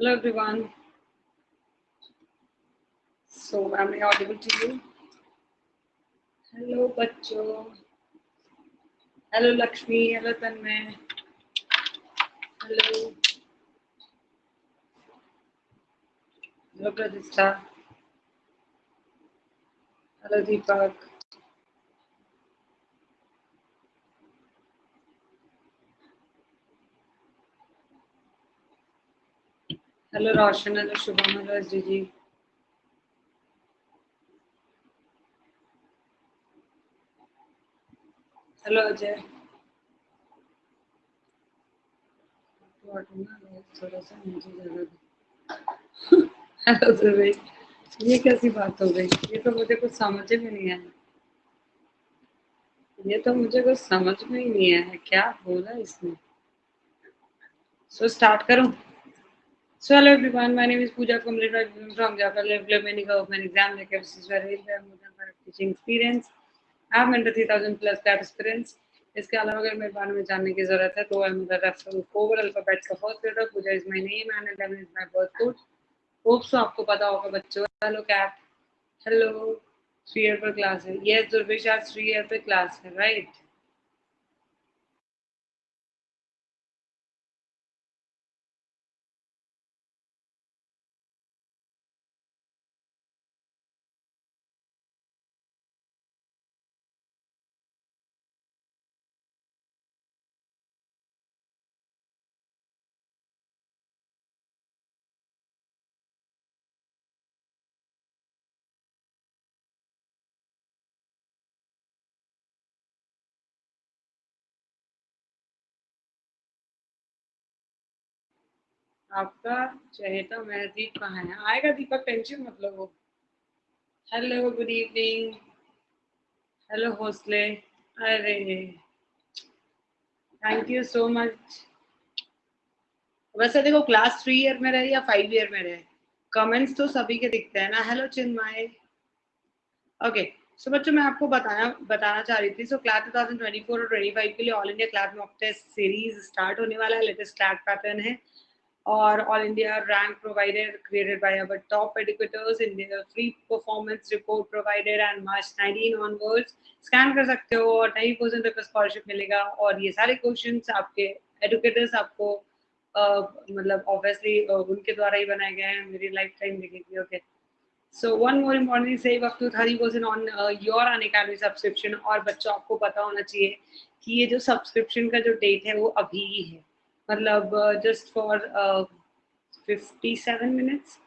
Hello, everyone. So, am I audible to you? Hello, Bacho. Hello, Lakshmi. Hello, Tanmay. Hello. Hello, Pradista. Hello, Deepak. Hello, Roshan hello, Shubham hello, S G ji. Hello, Ajay. थोड़ा सा hello भाई ये कैसी बात हो गई? ये तो मुझे कुछ समझ में नहीं आया। ये तो मुझे कुछ समझ में ही नहीं आया। क्या बोला इसने? सो स्टार्ट करूँ। So hello everyone, my name is Pooja Kumble from Java Level many government exam like this is very more than five teaching experience. I have mentored 3000 plus that experience. इसके अलावा अगर मेरे बारे में जानने की ज़रूरत है तो I am the referral code alphabets का first letter Pooja is my name and 11 is my birth code hope so आपको पता होगा बच्चों hello Kat hello three year पर क्लास है यस दुर्वेश आज थ्री ईयर पे क्लास है राइट आपका चहेता महदीप कहाँ है। आएगा दीपक टेंशन मतलब वो हेलो गुड इवनिंग हेलो हौसले अरे। थैंक यू सो मच वैसे देखो क्लास थ्री ईयर में रहे या फाइव ईयर में रहे? कमेंट्स तो सभी के दिखते हैं ना। हेलो चिन्मय। ओके सो बच्चों, मैं आपको बताना बताना चाह रही थी। सो क्लास 2024 और 25 के लिए all India class mock test series start होने वाला है। लेटेस्ट क्लास पैटर्न है। Or All India rank provided created by our top educators in the free performance report provided and March 19 onwards. Scan कर सकते हो और नई परसेंट तक स्कॉलरशिप मिलेगा और ये सारे क्वेश्चंस आपके एडुकेटर्स आपको uh, मतलब ऑब्वियसली uh, उनके द्वारा ही बनाए गए हैं। मेरी लाइफ टाइम देखेगी okay so one more importantly save up to thirty percent on your Unacademy subscription और बच्चों आपको पता होना चाहिए कि ये जो सब्सक्रिप्शन का जो डेट है वो अभी ही है। मतलब just for fifty seven minutes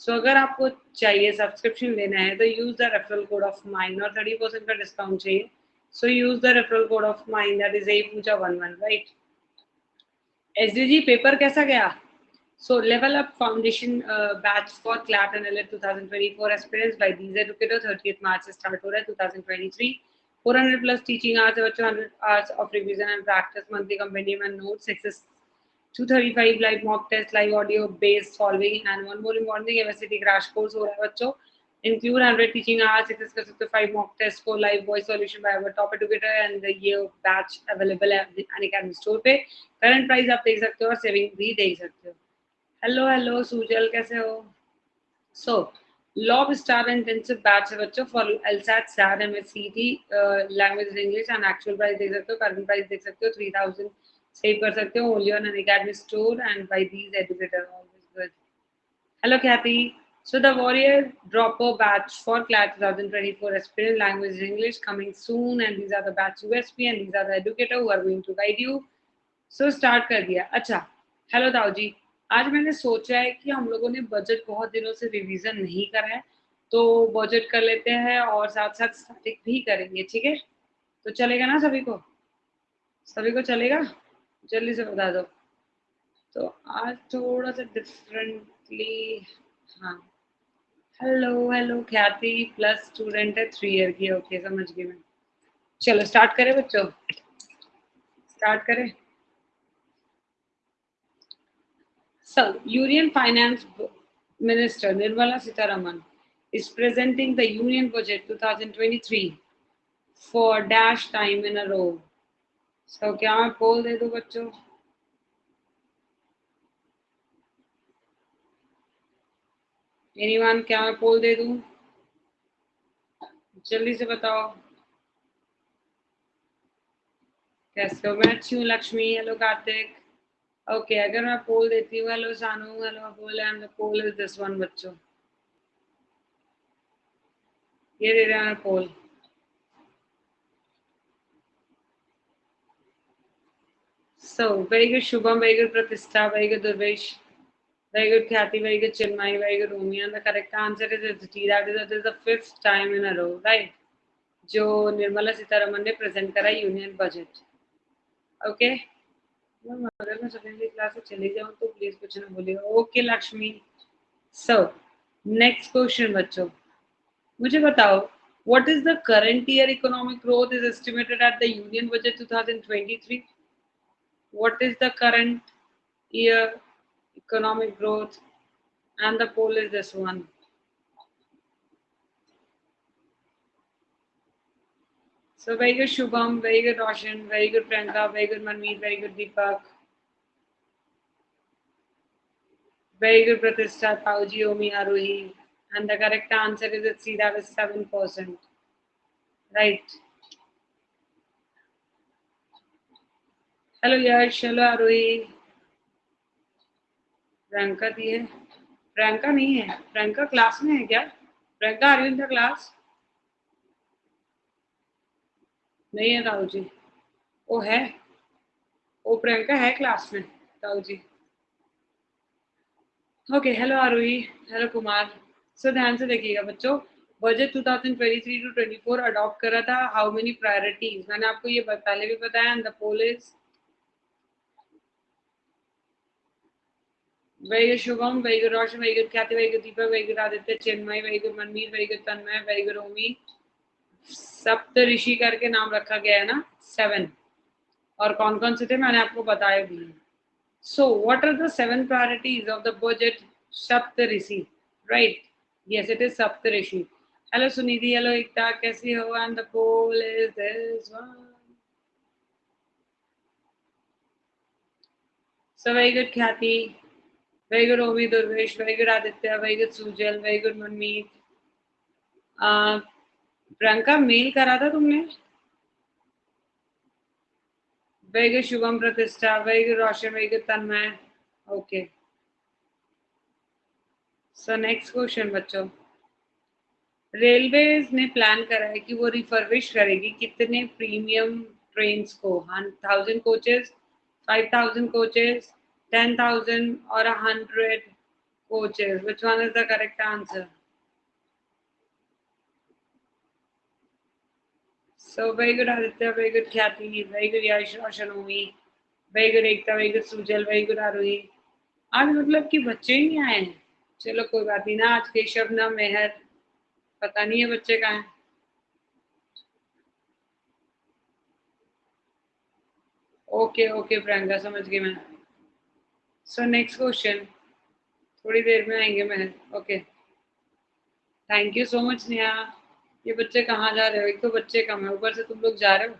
so अगर आपको चाहिए सब्सक्रिप्शन लेना है तो use the referral code of mine और थर्टी परसेंट का डिस्काउंट चाहिए so use the referral code of mine that is A Pooja one one right S paper कैसा गया So level up foundation uh, batch for CLAT and LET 2024 experience by these educators 30th March से start हो रहा है 2023 400 plus teaching hours है 100 hours of revision and practice monthly compendium and notes 235 live mock test, live audio based solving, and one more important thing, MSCT crash course हो रहा है बच्चों. Include 100 teaching hours, access कर सकते हो 5 mock tests for live voice solution by our top educator and the year batch available at the Unacademy store पे. Current price आप देख सकते हो और saving भी देख सकते हो. Hello, hello, सुजल कैसे हो? So, law star intensive batch है बच्चों for LSAT SAT MSCT language English and actual price देख सकते हो करंट प्राइस देख सकते हो थ्री थाउज़ेंड सेव कर सकते हो only on Unacademy store and buy these educator always good hello Cathy So the Warrior Dropper batch for CLAT 2024 Aspirant Language English coming soon and these are the batch USP and these are the educator who are going to guide you. So start कर दिया अच्छा hello Dau ji आज मैंने सोचा है कि हम लोगों ने बजट बहुत दिनों से रिवीजन नहीं करा है तो बजट कर लेते हैं और साथ साथ स्टैटिक भी करेंगे ठीक है तो चलेगा ना सभी को सभी को चलेगा जल्दी से बता दो। तो आज थोड़ा सा डिफरेंटली हाँ। Hello hello Khyati plus student है थ्री ईयर की ओके समझ गई मैं। चलो स्टार्ट करें बच्चों। स्टार्ट करें। Sir union finance minister Nirmala Sitharaman is presenting the union budget 2023 for dash time in a row so क्या मैं पोल दे दू बच्चों? एनीवन क्या मैं पोल दे दूँ? जल्दी से बताओ। कैसे हो? मैं अच्छी हूँ, लक्ष्मी। हेलो, कार्तिक। ओके अगर मैं पोल देती हूँ, hello, Sanu. Hello poll and poll is this one बच्चों। ये दे रहा है पोल So, very good Shubham, very good Pratistha, very good Durvesh, very good Khyati, very good Chinmay, very good Umi. And the correct answer is T. That is, that is the fifth time in a row, right? जो निर्मला सीतारमन ने present करा union budget okay अगर मैं secondary class से चली जाऊँ तो please कुछ ना बोलिएगा okay Lakshmi so next question बच्चों मुझे बताओ what is the current year economic growth is estimated at the union budget 2023 what is the current year economic growth? And the poll is this one. So very good shubham. Very good roshan. Very good priyanka. Very good manmeet. Very good deepak. Very good pratishtha pauji omi aruhi. And the correct answer is at C, that is 7%. Right. Hello, Yash. Hello, Arohi. Priyanka दी है। प्रियंका नहीं है। Priyanka class में है क्या? Priyanka are you class? नहीं है राहुल जी। वो है? वो प्रियंका है क्लास में Rahul ji. Okay hello Aarohi hello Kumar. So ध्यान से देखिएगा बच्चों बजट 2023 टू 24 अडॉप्ट करा था। हाउ मेनी प्रायोरिटीज मैंने आपको ये पहले भी बताया एंड द पोल इज़ वैगु शुभम वैगु रोशन वैगु ख्याति वैगु दीपक वैगु आदित्य, चिन्मय वैगु मनमीर वैगु तन्मय वैगु रोमी। सप्त ऋषि करके नाम रखा गया है ना? सेवन और कौन कौन से थे? मैंने आपको बताया भी so what are the seven priorities of the budget Saptarishi right yes it is Saptarishi. Hello Sunidhi, hello Ekta, कैसी हो? And the poll is this one so very good Khyati. Very good, Ovi Durvesh. Very good, Aditya. Very good, Sujal. Very good, Manmeet. Uh, Priyanka mail करा था तुमने very Shubham Pratishtha very Roshan very Tanmay okay so next question बच्चों railway ने plan करा है कि वो refurbish करेगी कितने प्रीमियम ट्रेन को thousand coaches five thousand coaches ten thousand और hundred coaches which one is the correct answer So very good Aditya, very good Khyati, very good Yash Shanomi, very good Ekta, very good Sujal, very good Arohi. आज मतलब कि बच्चे ही नहीं आए हैं। चलो कोई बात नहीं ना। आज केशव ना मेहर। पता नहीं है बच्चे कहाँ हैं। ओके ओके प्रियंका समझ गई मैं। सो नेक्स्ट क्वेश्चन थोड़ी देर में आएँगे Mehar okay thank you so much Neha ये बच्चे कहाँ जा रहे हो? एक तो बच्चे कम है। ऊपर से तुम लोग जा रहे हो?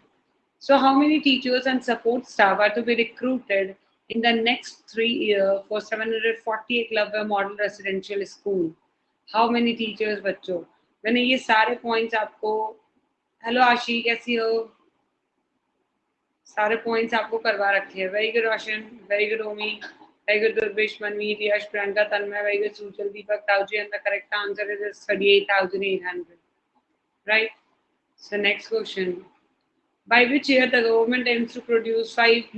So how many teachers and support staff are to be recruited in the next three years for 740 Eklavya Model Residential School. How many teachers, बच्चों? मैंने ये सारे पॉइंट्स आपको हेलो आशी कैसी हो? सारे पॉइंट्स आपको करवा रखे हैं। Very good Roshan very good Omi very good Durvesh Manmeet Yash Priyanka Tanmay very good Suchal Deepak ताऊजी and the correct answer is 38800 right so next question by which year the government aims to produce 5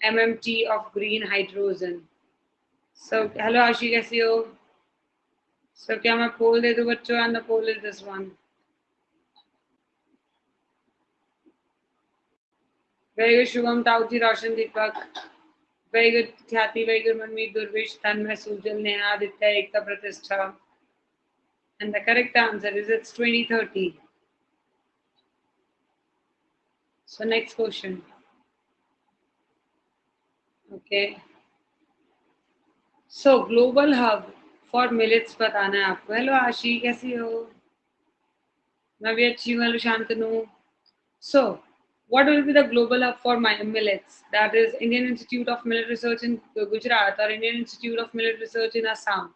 MMT of green hydrogen. So, hello Ashi, कैसी हो? So, क्या मैं poll दे दूँ बच्चों? And the poll is this one. Very good, Shubham, Tauji, Roshan, Deepak. Very good, Khyati, very good, Manmeet, Durvish, Tanmay, Sujal, Neha, Aditya, Ekta, Pratishtha. And the correct answer is it's 2030. So next question. Okay. So global hub for millets बताना है आपको. Hello आशी कैसी हो? मैं भी अच्छी हूँ. Hello Shantanu. So what will be the global hub for my millets? That is Indian Institute of Millet Research in Gujarat or Indian Institute of Millet Research in Assam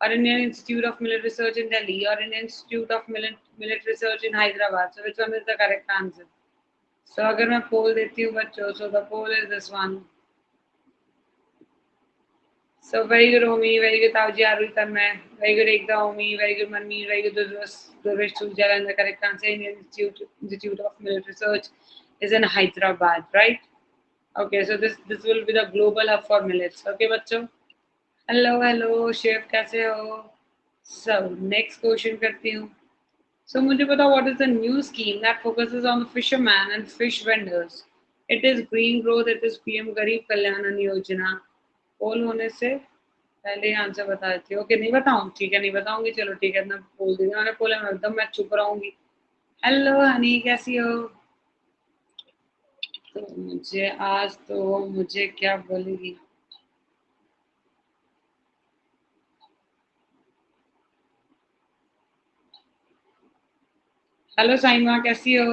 or Indian Institute of Millet Research in Delhi, or Indian Institute of Millet, Millet Research in Hyderabad. So which one is the correct answer? So अगर मैं poll देती हूँ बच्चों, so the poll is this one. So very good, Omi. Very good, Tauji Arultanmay. Very good, Ekta Omi. Very good, Manmeet. Very good, Durvesh Sujal. And the correct answer, Indian Institute, Institute of Millet Research, Is in Hyderabad, right? Okay, so this this will be the global hub for millets. Okay, बच्चों. Hello, hello, chef कैसे हो? So next question करती हूँ. So मुझे पता what is the new scheme that focuses on the fisherman and fish vendors. It is green growth. It is PM Garib Kalyan Yojana. पोल होने से पहले आंसर बता देती हूँ ओके नहीं बताऊँ ठीक है नहीं बताऊँगी चलो ठीक है मैं बोल दूँगी मैंने बोला मैं एकदम मैं चुप रहूँगी हेलो हनी कैसी हो तो मुझे आज तो वो मुझे क्या बोलेगी हेलो साइमा कैसी हो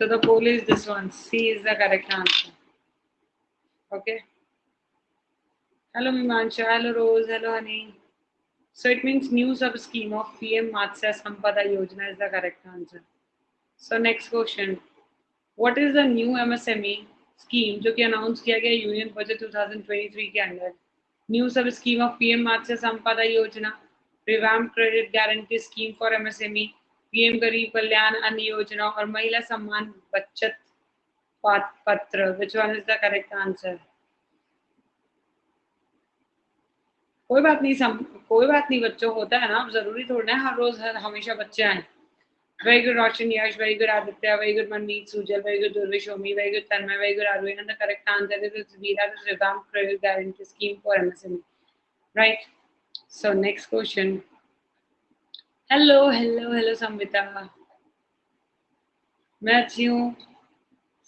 So the poll is this one. C is the correct answer. Okay. Hello, Mimansha. Hello, Rose. Hello, honey. So it means new sub scheme of PM Matsya Sampada Yojana is the correct answer. So next question. What is the new MSME scheme जो कि announce किया गया union budget 2023 के अंदर new सब scheme of PM Matsya Sampada Yojana revamp credit guarantee scheme for MSME PM Garib Kalyan Anna Yojana और Mahila Samman Bachat Patra which one is the correct answer कोई बात नहीं, सम कोई बात नहीं, बच्चों, होता है ना ज़रूरी थोड़ा है, हर रोज हर, हमेशा बच्चे आए। Very good Roshan Yash, very good Aditya, very good Manmeet, Sujal, very good Durvish Omi very good Tanmay, very good Arvind the correct answer is Veera the revamp credit guarantee scheme for MSME right so next question hello hello hello Samvita. मैं अच्छी हूँ।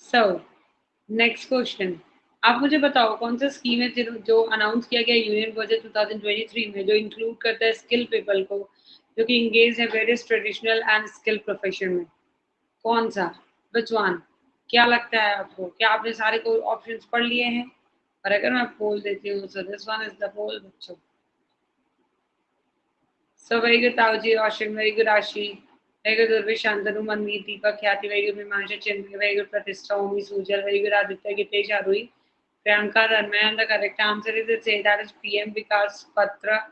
सो next question आप मुझे बताओ कौन सा scheme है जो, अनाउंस किया गया यूनियन बजट 2023 में जो इंक्लूड करता है स्किल पीपल को जो कि इंगेज है various traditional and skill profession में? कौन सा? बचवान क्या लगता है आपको? क्या आपने सारे को ऑप्शन पढ़ लिए हैं? और अगर मैं पोल देती हूँ so this one is the poll बच्चों। So very good Tau ji Roshan very good Ashi very good Durvi Shantanu Manveer Deepak Khyati very good Mimansha Chandra very good Pratishtha Omi Sujal very good Aditya Gitesh Aarohi Ranmay, and the correct answer is it say that is PM Vikas Patra.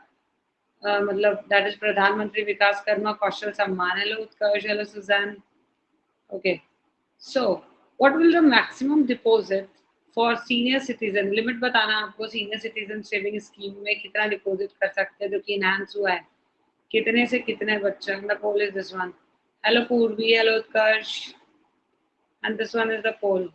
Uh, मतलब that is प्रधानमंत्री विकास कर्मा कौशल सम्मान hello Utkarsh hello Suzanne okay so what will the maximum deposit for senior citizen limit बताना आपको senior citizen saving scheme में कितना deposit कर सकते हैं जो कि इनहांस हुआ है कितने से कितने बच्चे? The poll is this one hello Purvi hello Utkarsh and this one is the poll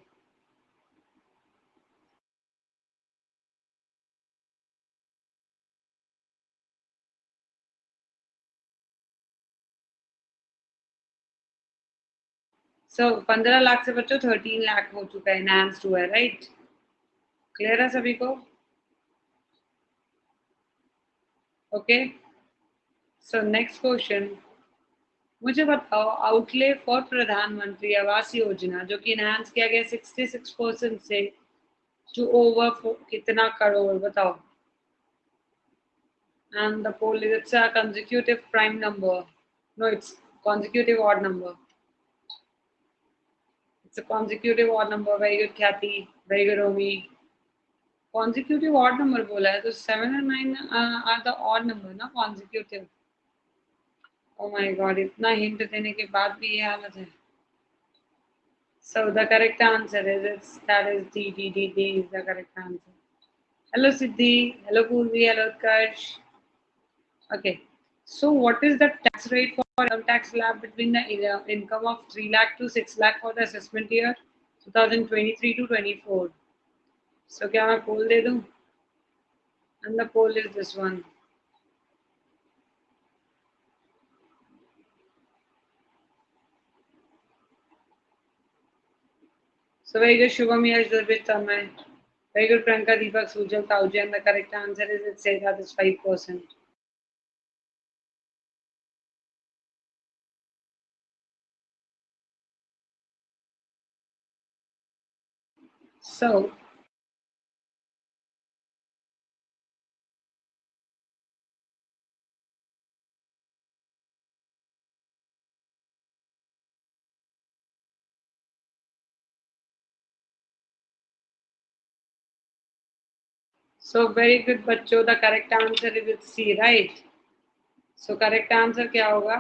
so पंद्रह लाख से बच्चों थर्टीन लाख हो चुका है इनहांस्ड हुआ है राइट क्लियर है सभी को? ओके सो नेक्स्ट क्वेश्चन मुझे बताओ आउटले फॉर प्रधानमंत्री आवास योजना, जो कि इनहांस किया गया 66 परसेंट से टू ओवर कितना करोड़, बताओ? And the poll is, it's a consecutive prime number. No, it's consecutive it's a consecutive odd number very good Khyati very good Omi consecutive odd number बोला है तो seven and nine uh, are the odd number ना consecutive oh my god इतना hint देने के बाद भी ये हालत है so the correct answer is it's that is D D D D is the correct answer hello Siddhi hello Purvi hello Utkarsh okay So what is the tax rate for tax slab between the uh, income of 3 lakh to 6 lakh for the assessment year 2023 to 24? So can I poll de do? And the poll is this one. So very good, Shubham Yash Durbit Tamai. Very good, Priyanka Deepak Sujal Tauji. And the correct answer is it says that is 5%. So So very good बच्चों the correct answer is C right so correct answer क्या होगा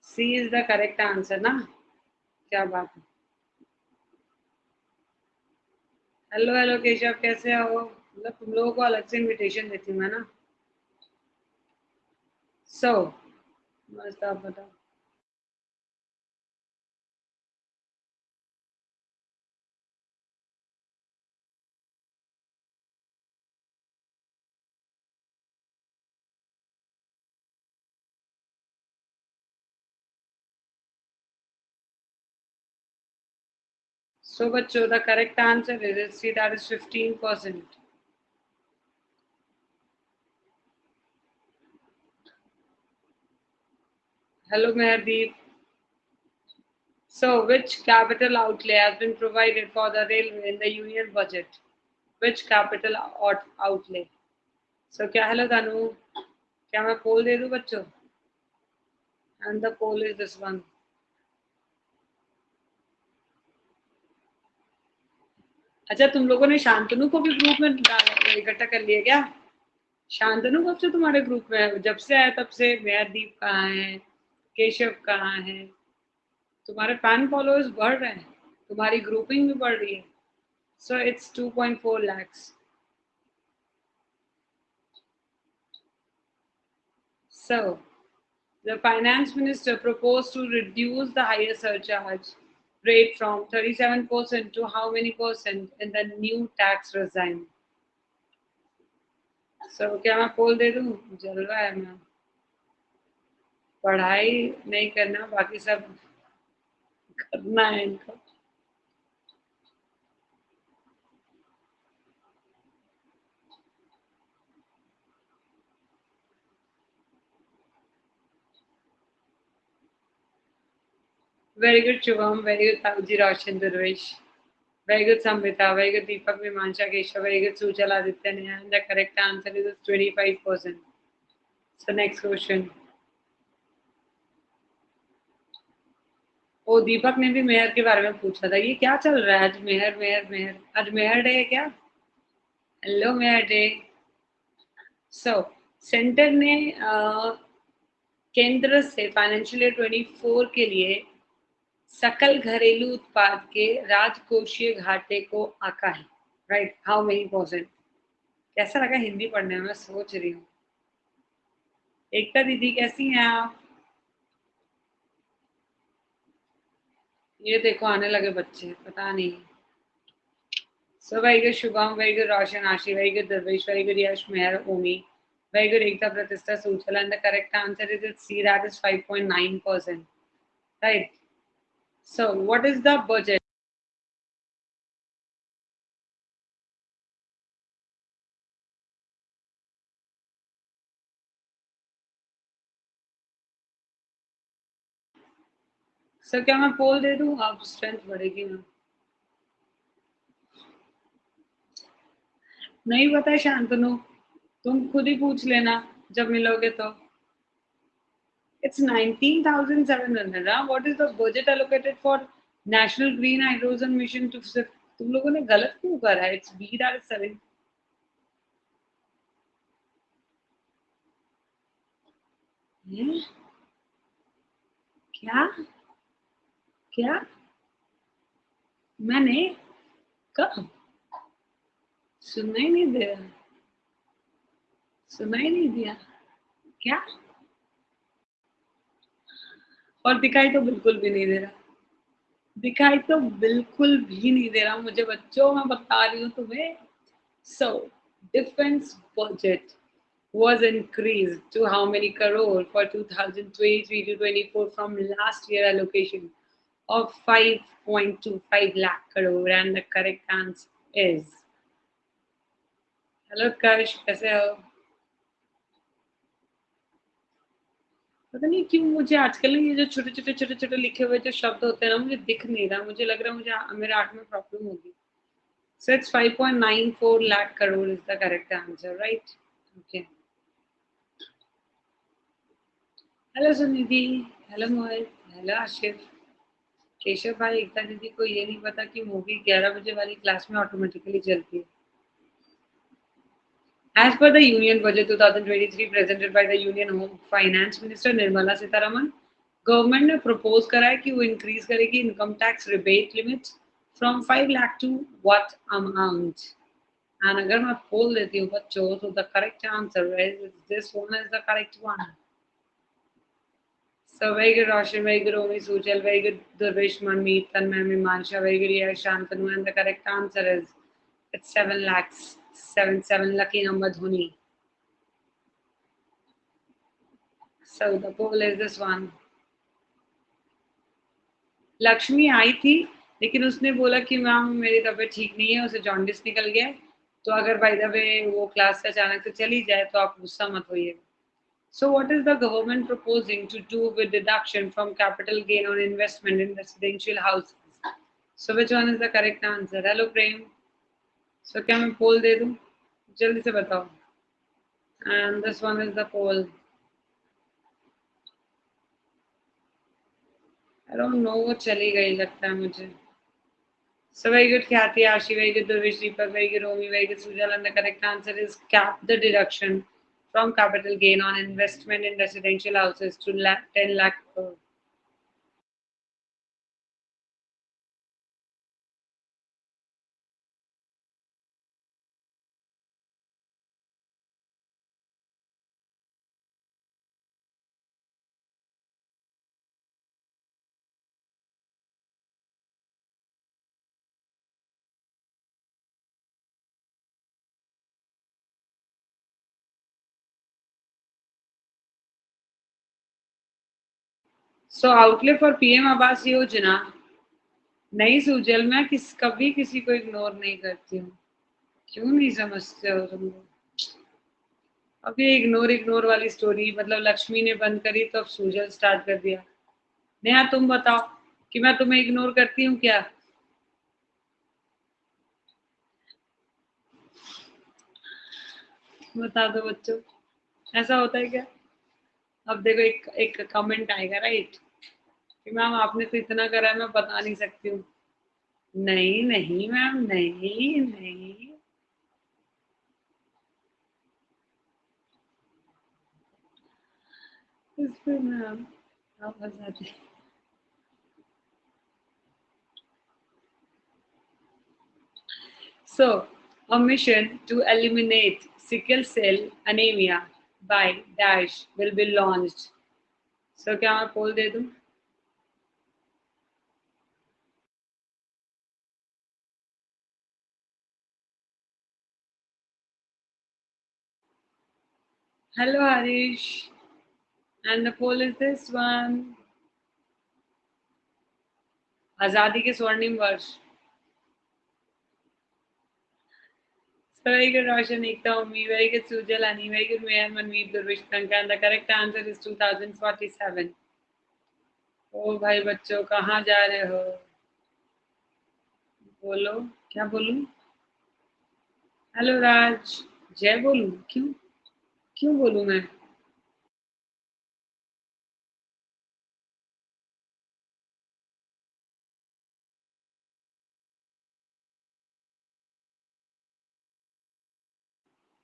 C is the correct answer ना क्या बात है hello hello Keshav कैसे हो? मतलब तुम लोगों को अलग से इनविटेशन देती हूँ मैं ना? सो so, मस्त आप बताओ। So बच्चों the correct answer is see that is 15 percent. Hello Meherdeep. So which capital outlay has been provided for the railway in the union budget? Which capital outlay? So क्या hello Danu? क्या मैं poll दे दूं बच्चों? And the poll is this one. अच्छा तुम लोगों ने शांतनु को भी ग्रुप में इकट्ठा कर लिया क्या? शांतनु कब से तुम्हारे ग्रुप में है? जब से आया तब से? दीप कहाँ है? केशव कहाँ है? तुम्हारे फ़ैन फॉलोअर्स बढ़ रहे हैं। तुम्हारी ग्रुपिंग भी बढ़ रही है। So it's 2.4 lakhs So, the finance minister proposed to reduce the higher surcharge. Rate from 37% to how many percent in the new tax regime? So क्या मैं पोल दे दूँ जलवा है मैं पढ़ाई नहीं करना बाकी सब करना है इनको Very good, Shubham. Very good, Tauji Roshan Durvish. Very good, Samrita. Very good, Deepak Vimansha Kesha. Very good, Sujal Aditya And the correct answer is 25%. So next question. ओ दीपक ने भी मेहर के बारे में पूछा था ये क्या चल रहा है आज मेहर मेहर मेहर आज मेहर डे है क्या hello Mehar Dey so centre ने केंद्र से फाइनेंशियल ईयर 24 के लिए सकल घरेलू उत्पाद के राजकोषीय घाटे को आका है। राइट हाउ मेनी परसेंट कैसा लगा हिंदी पढ़ने में? सोच रही हूँ। एकता दीदी, कैसी हैं आप? ये देखो, आने लगे बच्चे, पता नहीं। So very good Shubham very good Roshan, Ashi very good Darvesh very good Yash, Mehar Omi very good Ekta Pratishtha Sujal and the correct answer is C that is 5.9 percent right So, what is the budget? Sir क्या मैं poll दे दूँ? आप strength बढ़ेगी ना। नहीं पता शांतनु, तुम खुद ही पूछ लेना, जब मिलोगे तो। It's 19,700. Huh? What is the budget allocated for National Green Hydrogen Mission to तुम लोगों ने गलत क्यों करा है इट्स बी दैट सेवन क्या क्या मैंने कब सुनना ही नहीं दिया सुनना ही नहीं दिया क्या और दिखाई तो बिल्कुल भी नहीं दे रहा दिखाई तो बिल्कुल भी नहीं दे रहा मुझे बच्चों मैं बता रही हूँ तुम्हें so defence budget was increased to how many crore for 2023 to 24 from last year allocation of 5.25 lakh crore and the correct answer is hello Kash kaise ho पता नहीं क्यों मुझे आजकल ये जो छोटे छोटे छोटे छोटे लिखे हुए जो शब्द होते हैं ना मुझे दिख नहीं रहा मुझे लग रहा है मुझे मेरे आर्ट में प्रॉब्लम होगी So it's 5.94 lakh crore is the correct answer, right? Okay. Hello Sunidhi. Hello Mohit. Hello Ashif. Keshav भाई एकता दीदी को ये नहीं पता कि मूवी 11 बजे वाली क्लास में ऑटोमेटिकली चलती है As per the Union Budget 2023 presented by the Union Home Finance Minister Nirmala Sitharaman, government ने प्रपोज करा है कि वो इंक्रीज करेगी income tax rebate limits from five lakh to what amount and अगर मैं बोल देती हूँ बच्चों तो the correct answer is this one is the correct one So very good Roshan, very good Omi Sujal, very good Durvish Manmeet, Tanmay Mimansha, very good Yash Shantanu, and the correct answer is it's 7 lakhs, seven seven, lucky number dhuni so, the pool is this one. Lakshmi आई थी लेकिन उसने बोला कि ma'am मेरी तबीयत ठीक नहीं है, उसे जॉन्डिस निकल गया तो अगर बाई द वो क्लास से अचानक से चली जाए तो आप गुस्सा मत होइए। So what is the government proposing to do with deduction from capital gain on investment in residential houses so which one is the correct answer hello Prem so क्या मैं पोल दे दूँ? जल्दी से बताओ। And this one is the poll no वो चली गई लगता है मुझे। सो वेरी गुड क्या Ashi? Very good Durvish, Deepak very good Romi very good Sujal and the correct answer is cap the deduction from capital gain on investment in residential houses to lakh ten lakh so outlay for PM Awas Yojana नहीं सुजल मैं किस, कभी किसी को ignore नहीं करती हूँ। क्यों नहीं समझते हो तुम लोग? अभी इग्नोर इग्नोर वाली स्टोरी मतलब लक्ष्मी ने बंद करी तो अब सुजल स्टार्ट कर दिया। नेहा, तुम बताओ कि मैं तुम्हें इग्नोर करती हूँ क्या? बता दो बच्चों। ऐसा होता है क्या? अब देखो एक एक कमेंट आएगा राइट कि मैम आपने तो इतना करा है मैं बता नहीं सकती हूँ। नहीं नहीं मैम नहीं नहीं। So, a mission to eliminate sickle cell anemia. By dash will be launched. So, क्या मैं पोल दे दूँ? Hello, Harish. And the poll is this one. आज़ादी के स्वर्णिम वर्ष very good Roshan Ekta very good Sujalani. Very good Mayor Manmeet Durvish and the correct answer is 2047. ओ भाई बच्चों कहाँ जा रहे हो बोलो क्या बोलूँ हेलो राज जय बोलूँ क्यों क्यों बोलूँ मैं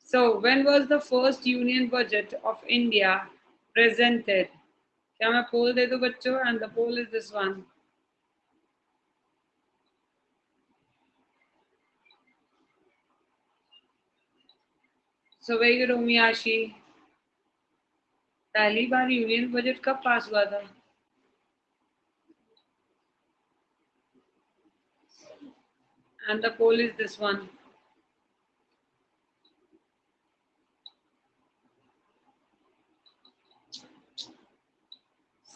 So, when was the first union budget of India presented? क्या मैं poll दे दूं बच्चों? And the poll is this one. So very good Omiyashi. पहली बार यूनियन बजट कब पास हुआ था and the poll is this one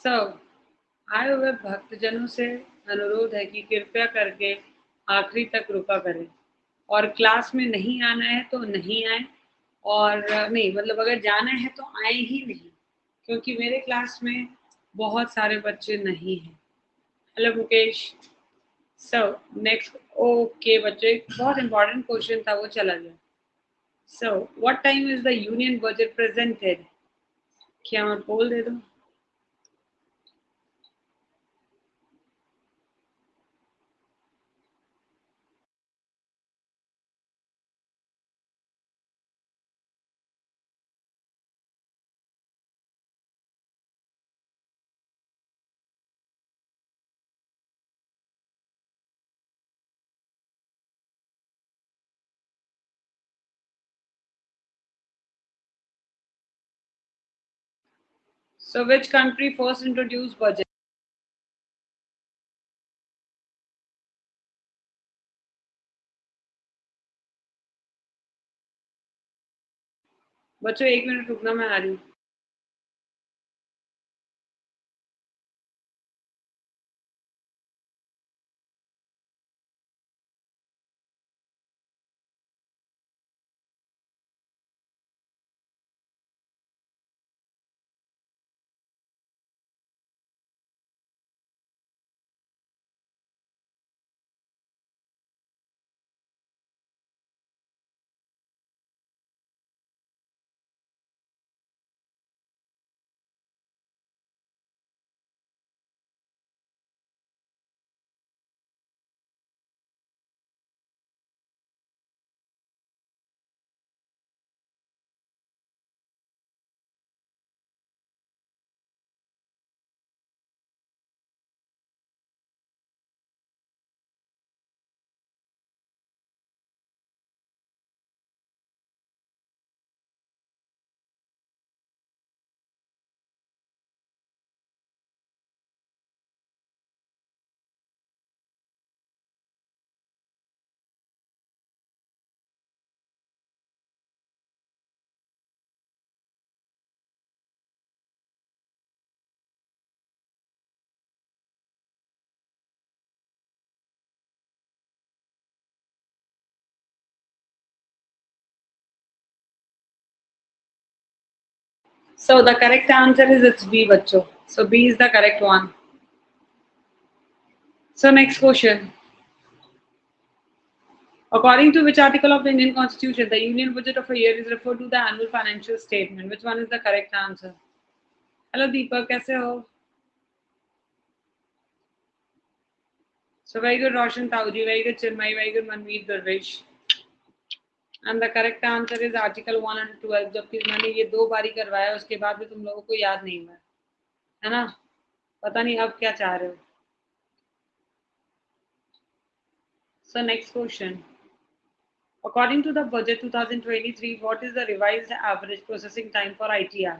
So आए हुए भक्तजनों से अनुरोध है कि कृपया करके आखिरी तक रुका करें। और क्लास में नहीं आना है तो नहीं आए। और, नहीं मतलब अगर जाना है तो आए ही नहीं, क्योंकि मेरे क्लास में बहुत सारे बच्चे नहीं हैं। Hello, Mukesh. So next okay बच्चे बहुत इंपॉर्टेंट क्वेश्चन था, वो चला गया। So what time is the union budget presented क्या मैं बोल दे दूँ? So which country first introduced budget? बच्चों एक मिनट रुकना मैं आ रही हूँ So the correct answer is it's B, Bacho. So B is the correct one. So next question. According to which article of the Indian Constitution, the union budget of a year is referred to the annual financial statement. Which one is the correct answer? Hello Deepak, kaise ho? So very good Roshan Tauji, very good Chinmay, very good Manmeet Darvish. And the correct answer is article 112 जबकि मैंने ये दो बारी करवाया उसके बाद भी तुम लोगों को याद नहीं हुआ है ना पता नहीं अब क्या चाह रहे हो so next question according to the budget 2023 what is the revised average processing time for itr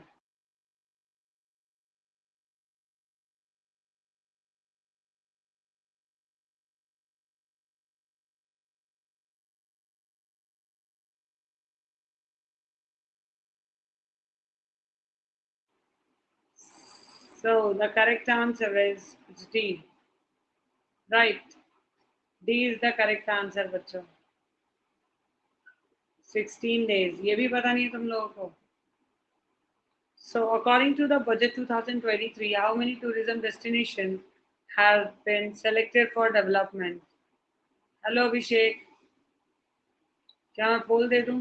So the correct answer is D. Right. D is the correct answer, बच्चों. 16 days. ये भी पता नहीं है तुम लोगों को. So according to the budget 2023, how many tourism destinations have been selected for development? Hello Abhishek. क्या मैं पोल दे दूं?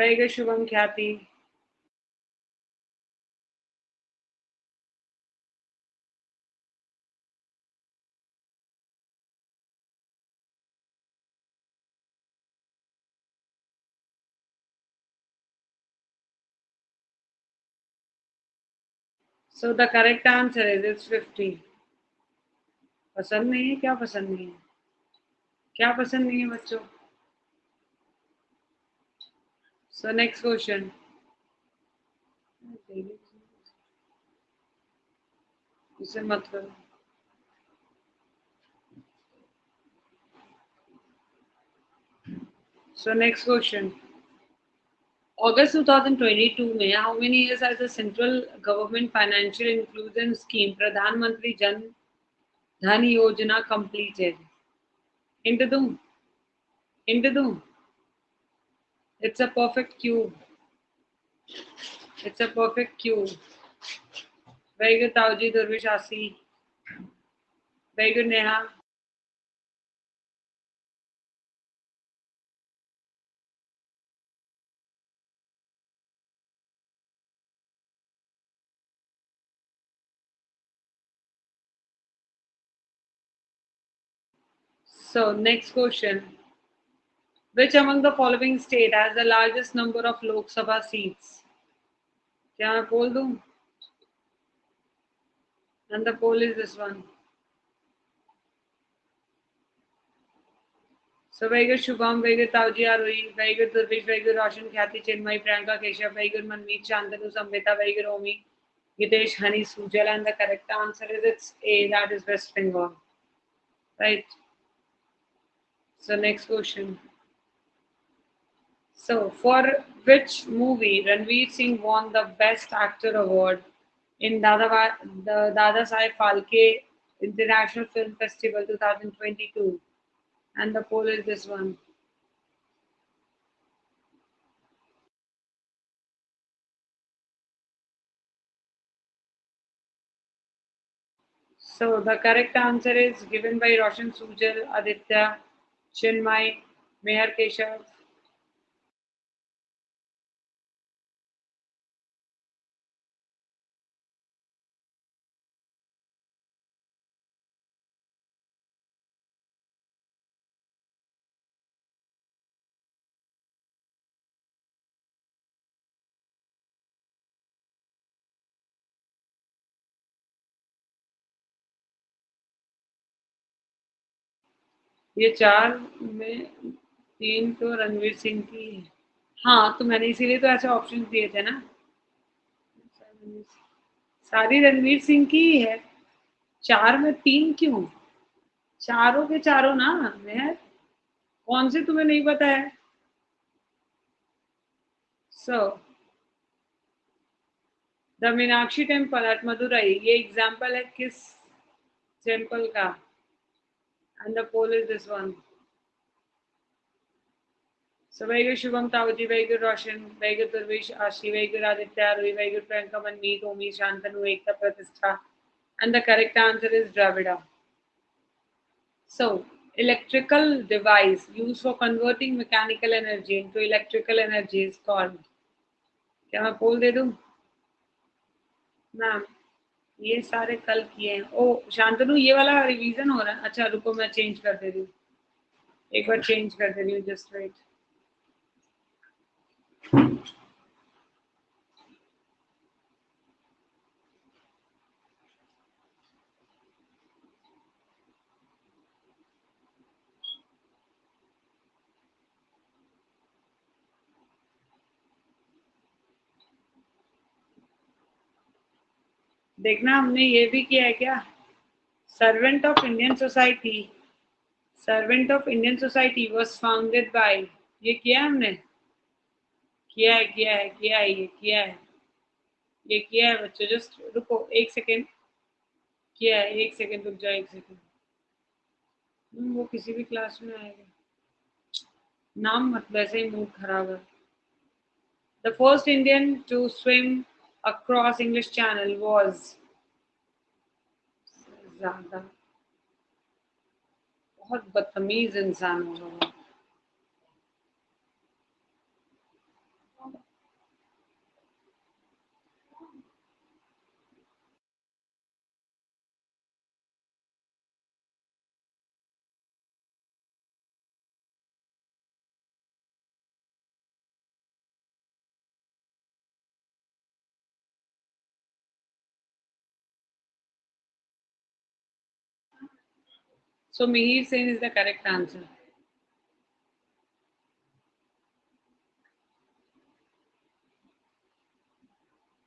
वैग Shubham ख्या so the correct answer is it's fifty पसंद नहीं है? क्या पसंद नहीं है? क्या पसंद नहीं है बच्चों? So next question. इसे मत करो So next question. August 2022 में how many years has the central government financial inclusion scheme Pradhan Mantri Jan Dhan Yojana completed? Hint दूं? Hint दूं? It's a perfect cube. It's a perfect cube. Very good, Tauji Durvishasi. Very good, Neha. So next question. Which among the following state has the largest number of Lok Sabha seats? क्या मैं बोल दूं? And the poll is this one. So very good Shubham, very good Tauji Arui, very good Durvish, very good Roshan Khyati Chinmay, Priyanka Keshav, very good Manmeet Shantanu Samvita, very good Omi, Gitesh Hani Sujal, and the correct answer is it's A, that is West Bengal. Right. So next question. So for which movie Ranveer Singh won the Best Actor award in Dada the Dada Sai Phalke International Film Festival 2022? And the poll is this one. So the correct answer is given by Roshan Sujal, Aditya, Chinmay, Meher Keshav. ये चार में तीन तो रणवीर सिंह की है। हाँ तो मैंने इसीलिए तो ऐसे ऑप्शन दिए थे ना। सारी रणवीर सिंह की ही है। चार में तीन क्यों? चारों के चारों ना मैं कौन से तुम्हें नहीं पता है? So so, the Meenakshi temple at Madurai ये एग्ज़ाम्पल है किस टेंपल का? and the pole is this one. So very good Shubham Tavati, very good Roshan, very good Turvish Ashi, very good Aditya, Rui, very good Priyanka, Manmeet, Omi, Shantanu, Ekta, Pratishtha. And the correct answer is Dravida. So electrical device used for converting mechanical energy into electrical energy is called. Can I poll they do? Ma'am. ये सारे कल किए हैं। ओ, शांतनु, ये वाला revision हो रहा है। अच्छा रुको, मैं चेंज कर दे रही हूँ। एक बार चेंज कर दे रही हूँ जस्ट वेट देखना हमने ये भी किया है क्या? Servant of Indian society servant of Indian society was founded by ये किया हमने? किया है किया है किया है ये किया है। ये किया है बच्चों जस्ट रुको एक सेकेंड किया है एक सेकेंड रुक जाओ एक सेकेंड हम्म, वो किसी भी क्लास में आएगा। नाम मत वैसे ही मूड खराब है। The first Indian to swim across English Channel was ज्यादा बहुत बदतमीज इंसान होगा So Mihir Sen is the correct answer.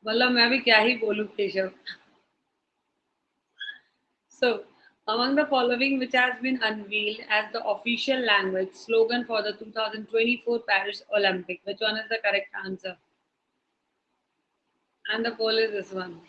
मतलब मैं भी क्या ही बोलूं Keshav So, among the following which has been unveiled as the official language slogan for the 2024 Paris Olympic, which one is the correct answer? And the poll is this one.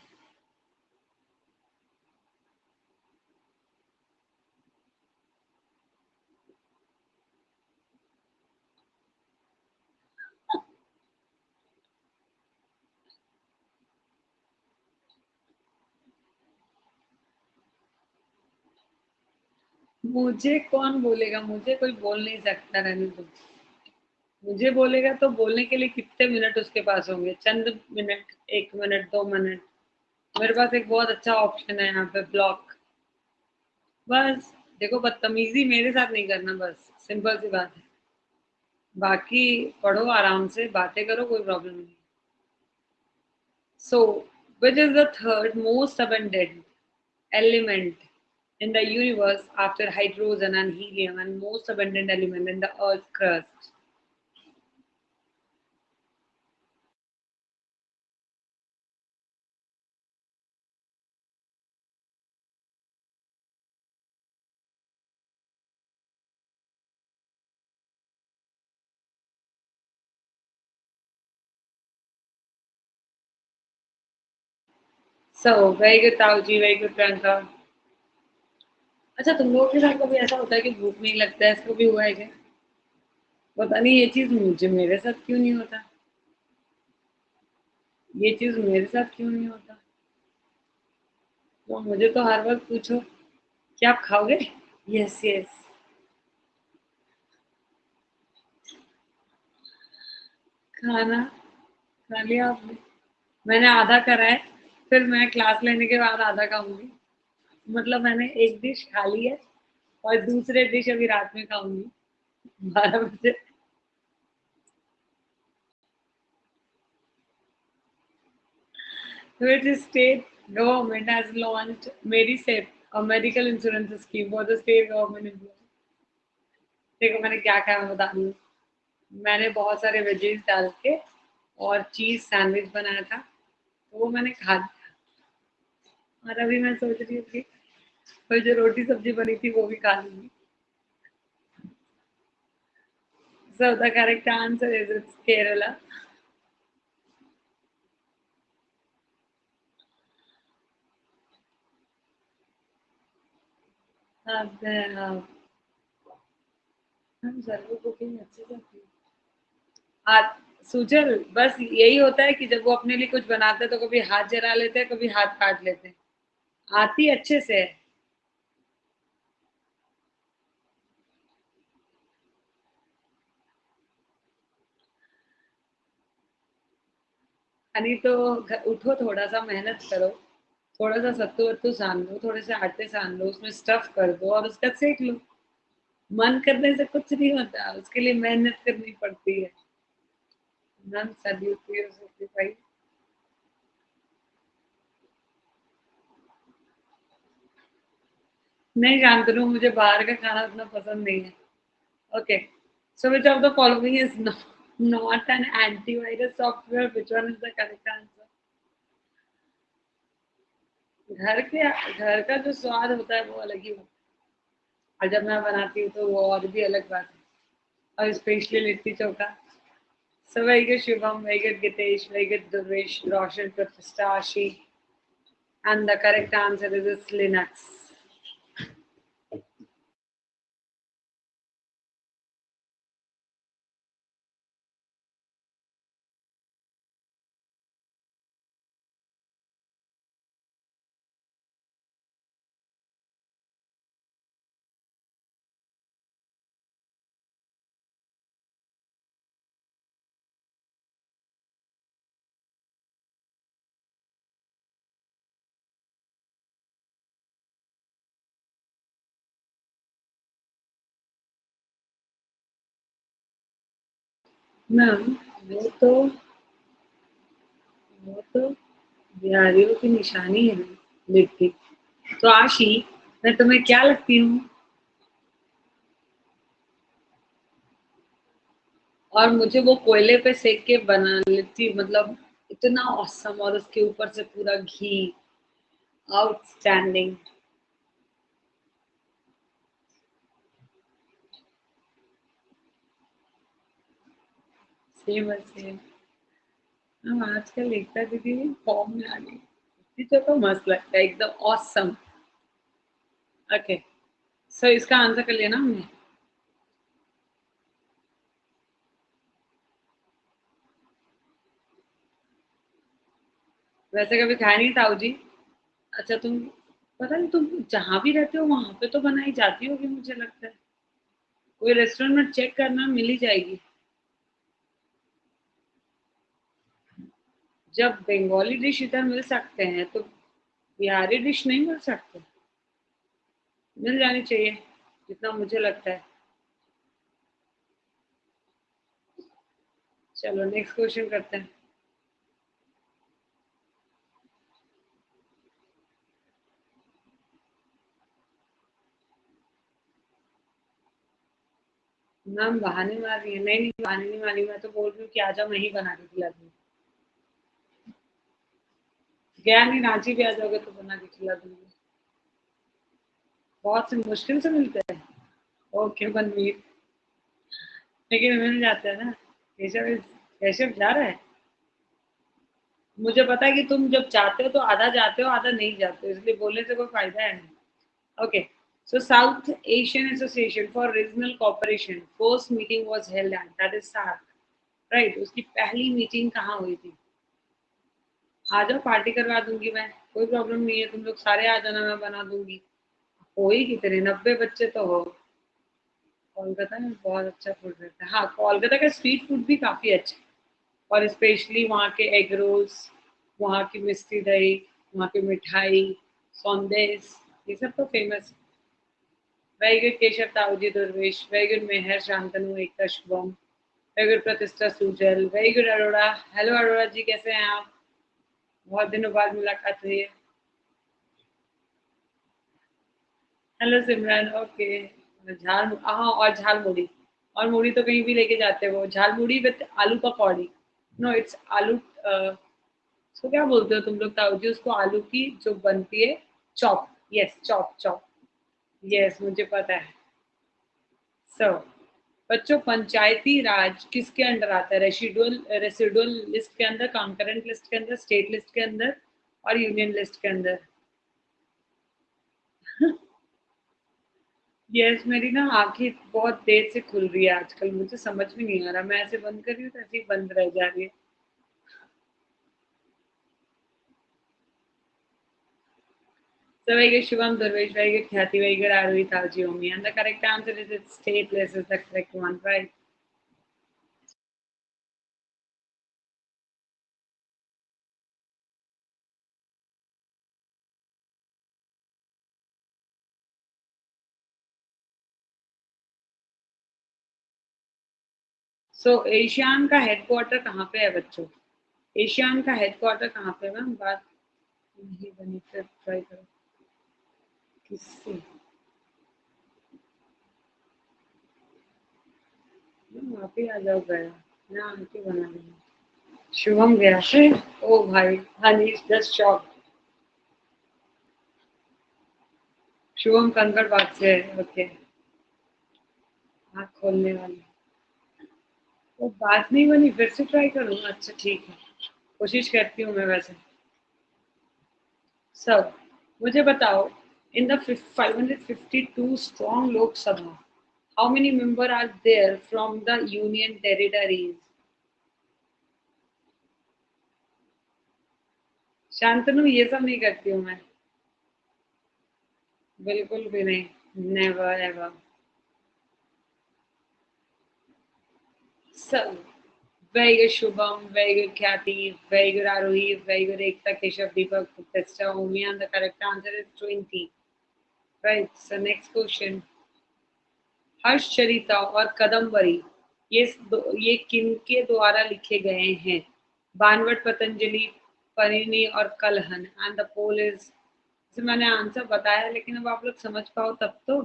मुझे कौन बोलेगा? मुझे कोई बोल नहीं सकता रहने दो। मुझे बोलेगा तो बोलने के लिए कितने मिनट उसके पास होंगे? चंद मिनट एक मिनट दो मिनट मेरे पास एक बहुत अच्छा ऑप्शन है यहाँ पे ब्लॉक बस, देखो बदतमीजी मेरे साथ नहीं करना, बस। सिंपल सी बात है। बाकी पढ़ो आराम से, बातें करो, कोई प्रॉब्लम नहीं। So which is the third most abundant element? In the universe after hydrogen and helium and most abundant element in the earth's crust So, very good, Tauji, very good, Priyanka. अच्छा तुम लोगों के साथ कभी ऐसा होता है कि भूख नहीं लगता है? इसको भी हुआ है क्या? पता नहीं, ये चीज़ मुझे, मेरे साथ क्यों नहीं होता? ये चीज़ मेरे साथ क्यों नहीं होता? तो मुझे तो हर वक्त पूछो, क्या आप खाओगे? यस यस खाना खा लिया आपने। मैंने आधा करा है, फिर मैं क्लास लेने के बाद आधा खाऊँगी। मतलब मैंने एक डिश खा ली है और दूसरे डिश अभी रात में खाऊँगी बारह बजे Which state government has launched MediSafe, a medical insurance scheme for the state government employees? देखो मैंने क्या खाया मैं बता दूँ मैंने बहुत सारे वेजेस डाल के और चीज़ सैंडविच बनाया था तो वो मैंने खा लिया और अभी मैं सोच रही हूँ कि और जो रोटी सब्ज़ी बनी थी वो भी खा लूँगी So the correct answer is it's से हाथ, सुजल, बस यही होता है कि जब वो अपने लिए कुछ बनाते हैं तो कभी हाथ जला लेते हैं, कभी हाथ काट लेते हैं। आती अच्छे से है। हनी तो उठो थोड़ा सा मेहनत करो. थोड़ा सा सत्तू वत्तू सान लो थोड़े से आटे सान लो उसमें स्टफ़ कर दो और उसका सेक लो. मन करने से कुछ नहीं होता, उसके लिए मेहनत करनी पड़ती है. भाई। नहीं जानते मुझे बाहर का खाना उतना पसंद नहीं है। Okay so which of the following is not an antivirus software which one is the correct answer घर के घर का जो स्वाद होता है वो अलग ही होता है और जब मैं बनाती हूँ तो वो और भी अलग बात है और specially litti chokha So very good Shubham, very good Gitesh, very good Durvesh, Roshan, Pratista, Ashi. And the correct answer is it's ma'am वो तो वो तो बिहारियों की निशानी है लिट्टी तो आशी, मैं तुम्हें क्या लगती हूँ? और मुझे वो कोयले पे सेक के बना लेती मतलब इतना औसम और उसके ऊपर से पूरा घी आउटस्टैंडिंग सेम हम आजकल एकता दीदी फॉर्म में आ गई। तो, तो मस्त लगता है एकदम ऑसम ओके सो इसका आंसर कर लिया ना हमने। वैसे कभी खाया नहीं ताऊ जी अच्छा तुम पता नहीं तुम जहाँ भी रहते हो वहाँ पे तो बनाई जाती होगी मुझे लगता है। कोई रेस्टोरेंट में चेक करना मिल ही जाएगी। जब बंगाली डिश इधर मिल सकते हैं तो बिहारी डिश नहीं मिल सकते। मिल जानी चाहिए, जितना मुझे लगता है। चलो नेक्स्ट क्वेश्चन करते हैं। मैम, बहाने मार रही है। नहीं नहीं, बहाने नहीं मारी। मैं तो बोल रही हूँ कि आजा मैं ही बना के खिला दूँगी गया नहीं रांची भी आ जाओगे तो बना के खिला दूँगी। बहुत से मुश्किल से मिलते हैं। ओके, बनवीर। लेकिन मिल जाते हैं ना। केशव केशव जा रहा है? मुझे पता है कि तुम जब चाहते हो तो आधा जाते हो, आधा नहीं जाते हो, इसलिए बोलने से कोई फ़ायदा है नहीं। Okay so South Asian Association for Regional Cooperation first meeting was held at that is SAARC right उसकी पहली मीटिंग कहाँ हुई थी? आ जाओ पार्टी करवा दूँगी मैं, कोई प्रॉब्लम नहीं है, तुम लोग सारे आ जाना, मैं बना दूँगी। हो ही? कितने नब्बे बच्चे तो हो। कोलकाता में बहुत अच्छा फ़ूड रहता है। हाँ कोलकाता का स्ट्रीट फ़ूड भी काफ़ी अच्छा और स्पेशली वहाँ के एग रोल्स वहाँ की मिस्टी दही, वहाँ की मिठाई सौंदेश ये सब तो famous very good Keshav Tauji Durvesh, very good Mehar Shantanu Ekta Shubham, very good Pratishtha Sujal, very good Arora. Hello Arora ji, कैसे हैं आप? बहुत दिनों बाद मुलाकात हुई है। हेलो सिमरन ओके झाल हाँ और झाल मुड़ी और मुड़ी तो कहीं भी लेके जाते हो झाल मुड़ी विद आलू पकौड़ी। नो इट्स आलू उसको क्या बोलते हो तुम लोग? ताऊ जी उसको आलू की जो बनती है chop. Yes chop chop. Yes मुझे पता है। सो so, बच्चों, पंचायती राज किसके अंडर आता है? रेसिडुअल रेसिडुअल लिस्ट के अंदर कॉन्करेंट लिस्ट के अंदर स्टेट लिस्ट के अंदर और यूनियन लिस्ट के अंदर? यस मेरी ना आँखें बहुत देर से खुल रही है आजकल, मुझे समझ में नहीं आ रहा। मैं ऐसे बंद कर रही हूँ तो ऐसे ही बंद रह जा रही है। So very good, Shivam Durvesh. Very good, Khyati. Very good, Arvi Taljiomi. And the correct answer is it's stateless is the correct one, right? so, ASEAN का हेडक्वार्टर कहाँ पे है बच्चों एशियान का हेडक्वार्टर कहाँ पे मैम बात नहीं बनी फिर ट्राई करो किससे वहाँ पे आ जाओ गया। मैं आंटी बना रही शुभम गया ओ भाई हनी जस्ट शॉक शुभम कंकड़ बाग से ओके आँख खोलने वाली। वो बात नहीं बनी फिर से ट्राई करूँ? अच्छा ठीक है। कोशिश करती हूँ मैं वैसे। सब मुझे बताओ in the 552 strong Lok Sabha, how many members are there from the union territories? Shantanu ये सब नहीं करती हूँ मैं बिल्कुल भी नहीं नेवर एवर सब very good Shubham, very good Kathy, very good Arohi, very good Ekta Keshav Deepak Omi and the correct answer is 20. Right sir next question Harshacharita और कदम्बरी ये दो, ये किनके द्वारा लिखे गए हैं? बानवट पतंजलि परिणी और Kalhana and the poll is मैंने आंसर बताया लेकिन अब आप लोग समझ पाओ तब तो।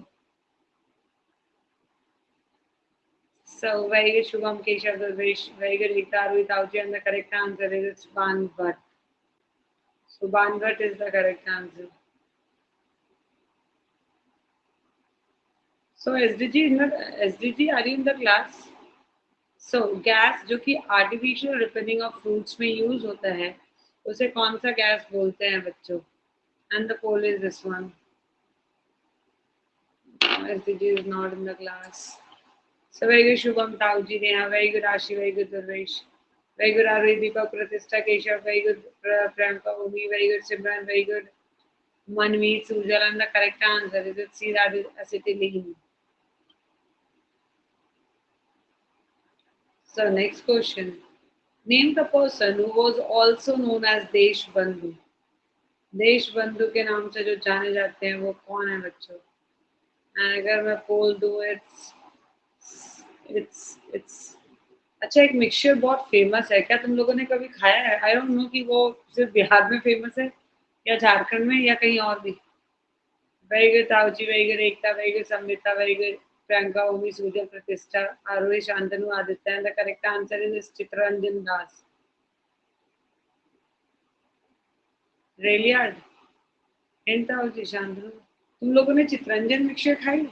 So very good Shubham Keshav Darvesh very good Rita Rohita ji and the correct answer is it's Banabhatta so Banabhatta is the correct answer So SDG in the SDG are you in the class? So gas जो कि artificial ripening of fruits में use होता है उसे कौन सा gas बोलते हैं बच्चों and the poll is this one SDG is not in the class so very good Shubham Tauji Neha very good Ashi very good Durvesh very good Ari Deepak Pratishtha Keshav very good Priyanka Umi very good Simran very good Manvi, Sujal, and the correct answer is it C, that is acetylene. So next question. Name the person who was also known as Desh Bandhu. देश बंधु के नाम से जो जाने जाते हैं, वो कौन है बच्चों? अगर मैं बोल दू इट्स इट्स इट्स अच्छा एक मिक्सचर बहुत फ़ेमस है। क्या तुम लोगों ने कभी खाया है? आई डोंट नो कि वो सिर्फ़ बिहार में फ़ेमस है, या झारखंड में, या कहीं और भी। Very good Tauji very good Ekta very good Sambita very good Priyanka Omi Sujal Pratishtha Aarohi Shantanu Aditya and the correct answer is Chittaranjan Das rail yard hint Tauji Shantanu तुम लोगों ने चित्रंजन मिक्सचर खाई?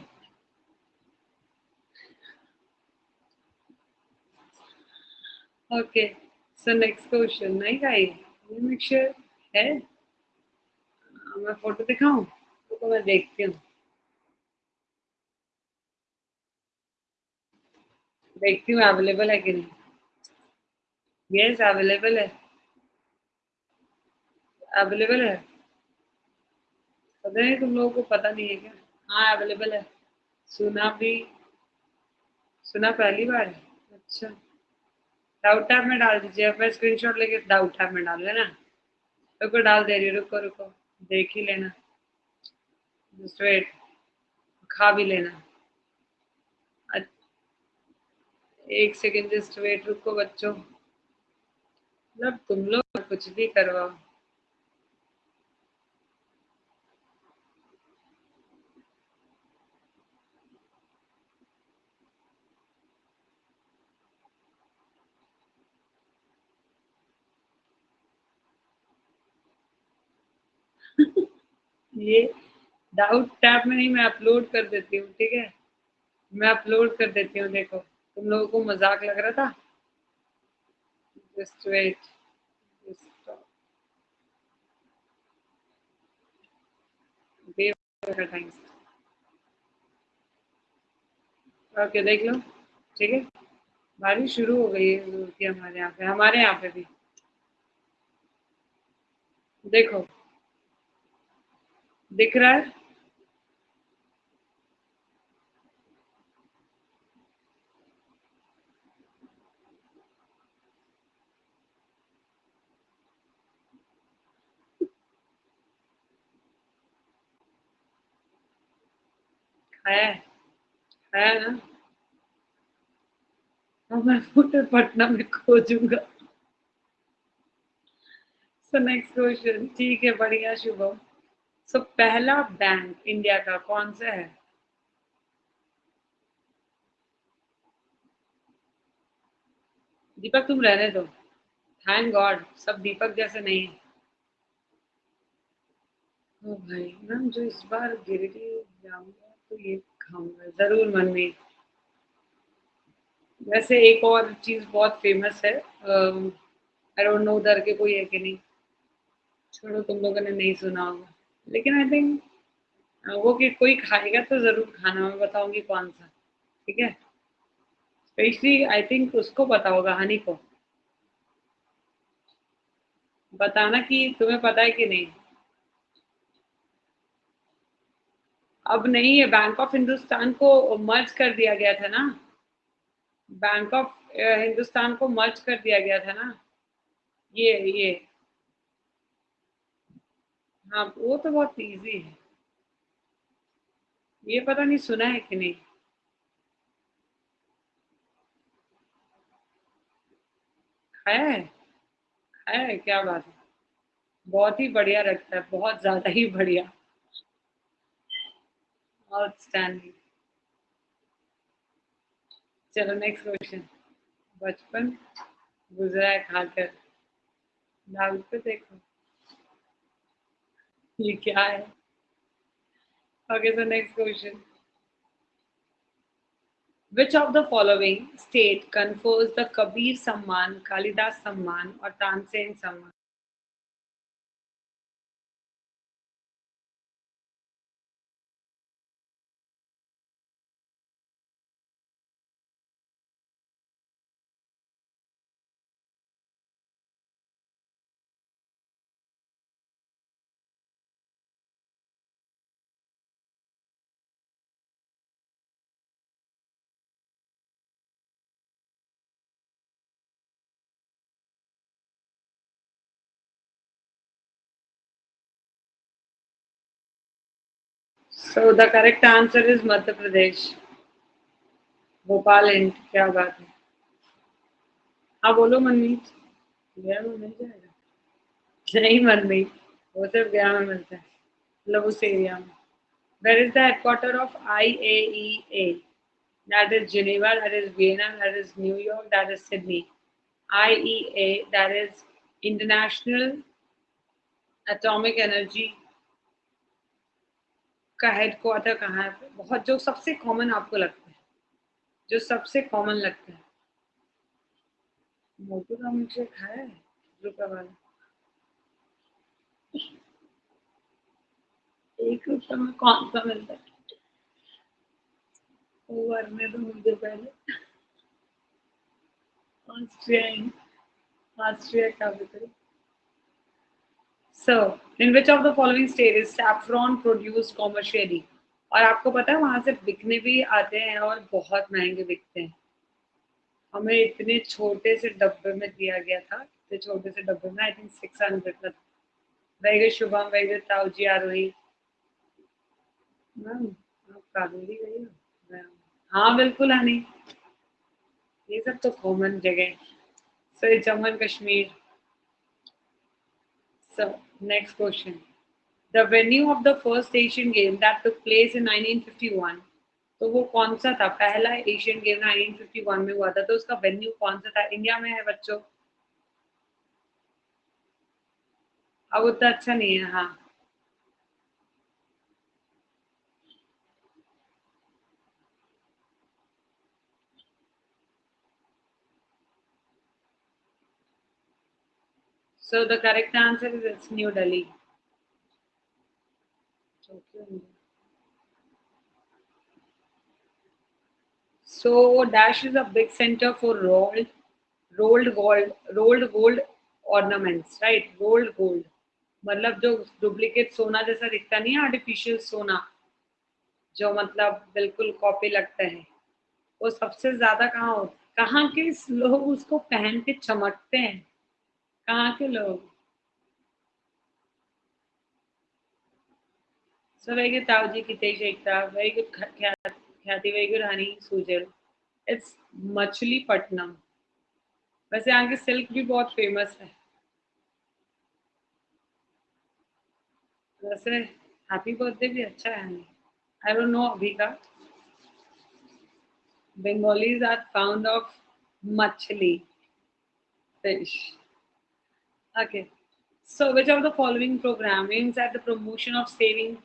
Okay so next question नहीं खाई? ये mixture है? मैं photo दिखाऊँ? तो मैं देखती हूँ। देखती हूँ अवेलेबल है कि नहीं? यस अवेलेबल है। अवेलेबल है? पता नहीं, तुम लोगों को पता नहीं है क्या? हाँ अवेलेबल है। सुना भी, सुना पहली बार? है अच्छा। डाउट टैब में डाल दीजिए। मैं स्क्रीनशॉट लेके डाउट टैब में डाल लेना रुको, डाल दे रही रुको रुको। देख ही लेना। जस्ट वेट खा भी लेना। एक सेकेंड जस्ट वेट रुको बच्चों। मतलब तुम लोग कुछ भी करवाओ। ये डाउट टैब में नहीं, मैं अपलोड कर देती हूँ, ठीक है? मैं अपलोड कर देती हूँ, देखो। तुम लोगों को मज़ाक लग रहा था? जस्ट वेट ओके देख लो ठीक है? बारिश शुरू हो गई है हमारे यहाँ पे। हमारे यहाँ पे भी। देखो। दिख रहा है? है है ना? अब मैं फ़ोटो पटना में खोजूँगा। सो नेक्स्ट क्वेश्चन ठीक है, बढ़िया, शुभम। सो पहला बैंक इंडिया का कौन सा है? दीपक, तुम रहने दो। थैंक गॉड सब दीपक जैसे नहीं है। ओ भाई, मैम जो इस बार गिरिडीह जाऊँगा तो ये खाऊँगा ज़रूर मन में वैसे एक और चीज़ बहुत फ़ेमस है आई डोंट नो उधर के कोई है कि नहीं। छोड़ो, तुम लोगों ने नहीं सुना होगा। लेकिन आई थिंक वो कि कोई खाएगा तो ज़रूर खाना, मैं बताऊँगी कौन सा। ठीक है? स्पेशली आई थिंक उसको पता होगा, हनी को। बताना कि तुम्हें पता है कि नहीं। अब नहीं है बैंक ऑफ़ हिंदुस्तान को मर्ज कर दिया गया था ना। बैंक ऑफ़ हिंदुस्तान को मर्ज कर दिया गया था ना। ये ये। हाँ वो तो बहुत इजी है। ये पता नहीं सुना है कि नहीं। खाया है? खाया है? क्या बात है। बहुत ही बढ़िया रखता है, बहुत ज़्यादा ही बढ़िया। आउटस्टैंडिंग चलो नेक्स्ट क्वेश्चन बचपन गुजरा है खाकर डाल पे देखो ये क्या है okay so next question which of the following state confers the kabir samman kalidas samman or tansen samman So the correct answer is Madhya Pradesh. Bhopal and क्या बात है हाँ बोलो मनमीत गया में मिल जाएगा नहीं मनमीत वो सिर्फ़ गया में मिलता है मतलब उस एरिया में Where is the headquarter of IAEA? That is Geneva, that is Vienna, that is New York, that is Sydney. IEA, that is International Atomic Energy का हेडक्वार्टर कहाँ है, बहुत जो सबसे कॉमन आपको लगता है, जो सबसे कॉमन लगता है। का मुझे खाया है रुपया वाला। एक रुपये में कौन सा मिलता है? तो मुझे पहले। Austria Austria capital So, in which of the following state is saffron produced commercially? और आपको पता है वहाँ से बिकने भी आते हैं और बहुत महँगे बिकते हैं। हमें इतने छोटे से डब्बे में दिया गया था इतने छोटे से डब्बे में आई थिंक सिक्स हंड्रेड का very good Shubham very good Tauji Aarohi. Ma'am आप काबुली गई हो हाँ बिल्कुल हनी। ये सब तो कॉमन जगह so Jammu Kashmir. So next question the venue of the first Asian game that took place in 1951 तो वो कौन सा था? पहला एशियन गेम 1951 में हुआ था तो उसका वेन्यू कौन सा था? इंडिया में है बच्चों? अब उतना अच्छा नहीं है हाँ। So the correct answer is it's New Delhi. So Dash is a big center for rolled, rolled gold, rolled gold ornaments, right? Rolled gold. मतलब जो डुप्लीकेट सोना जैसा दिखता नहीं है आर्टिफिशियल सोना जो मतलब बिल्कुल कॉपी लगता है वो सबसे ज़्यादा कहाँ हो कहाँ के लोग उसको पहन के चमकते हैं कहाँ के लोग? So very good Tau ji Kitesh Ekta. Very good Khyati, very good Honey Sujal. It's Machilipatnam. वैसे यहाँ की सिल्क भी बहुत फ़ेमस है। वैसे हैप्पी बर्थडे भी अच्छा है आई डोंट नो अभी का। Bengalis are found of machhli fish Okay. So, which of the following program aims at the promotion of saving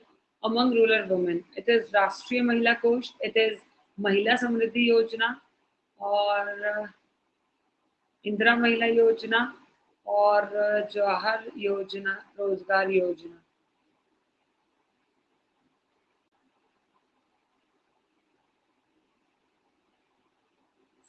among rural women? It is Rashtriya Mahila Kosh, it is Mahila Samriddhi Yojana, और इंदिरा महिला योजना और जवाहर योजना रोज़गार योजना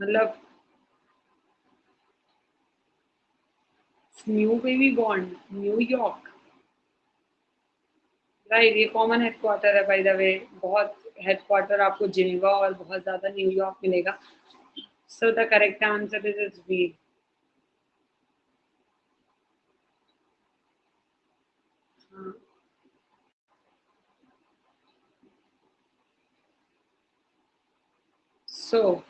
मतलब new baby bond New York right ये common headquarter है बाय द वे बहुत हेडक्वार्टर आपको जिनेवा और बहुत ज़्यादा न्यूयॉर्क मिलेगा। So the correct answer is is B So,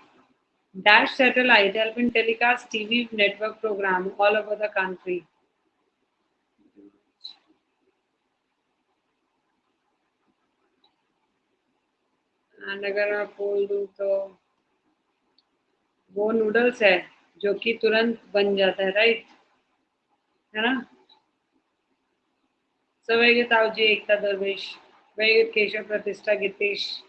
dash satellite help in telecast tv network program all over the and अगर मैं बोल दूँ तो वो नूडल्स है जो कि तुरंत बन जाता है राइट है ना? सवैग जी एकता दरवेश वैग Keshav Pratishtha Gitesh